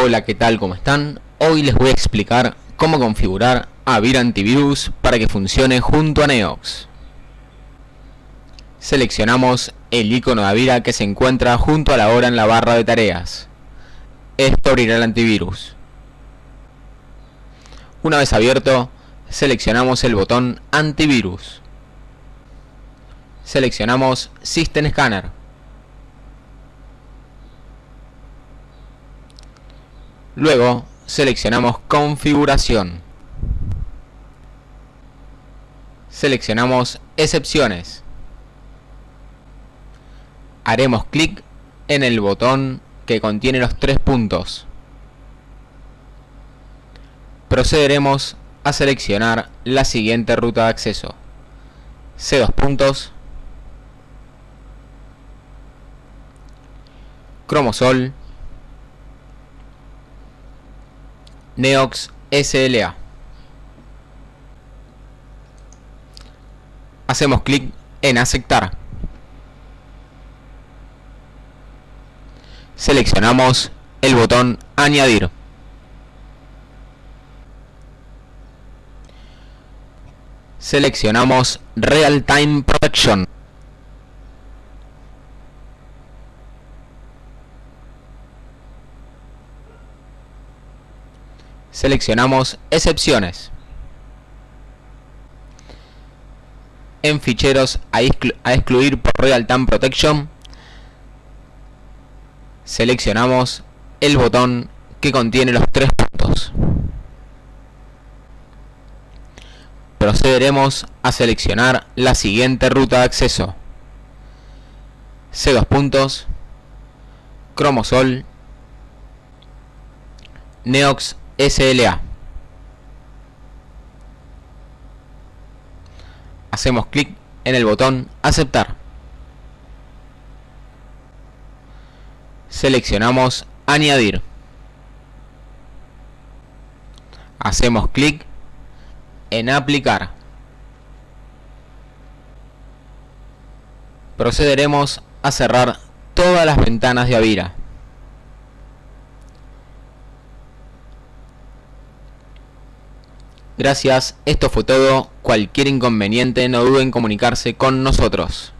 Hola, ¿qué tal? ¿Cómo están? Hoy les voy a explicar cómo configurar Avira Antivirus para que funcione junto a Neox. Seleccionamos el icono de Avira que se encuentra junto a la hora en la barra de tareas. Esto abrirá el antivirus. Una vez abierto, seleccionamos el botón Antivirus. Seleccionamos System Scanner. Luego seleccionamos configuración. Seleccionamos excepciones. Haremos clic en el botón que contiene los tres puntos. Procederemos a seleccionar la siguiente ruta de acceso. C2 puntos. Cromosol Neox SLA. Hacemos clic en aceptar. Seleccionamos el botón añadir. Seleccionamos Real Time Protection. Seleccionamos excepciones. En ficheros a, excluir por Real Time Protection, seleccionamos el botón que contiene los tres puntos. Procederemos a seleccionar la siguiente ruta de acceso. C2 puntos, Cromosol, Neox SLA. Hacemos clic en el botón aceptar. Seleccionamos añadir. Hacemos clic en aplicar. Procederemos a cerrar todas las ventanas de Avira. Gracias, esto fue todo. Cualquier inconveniente no duden en comunicarse con nosotros.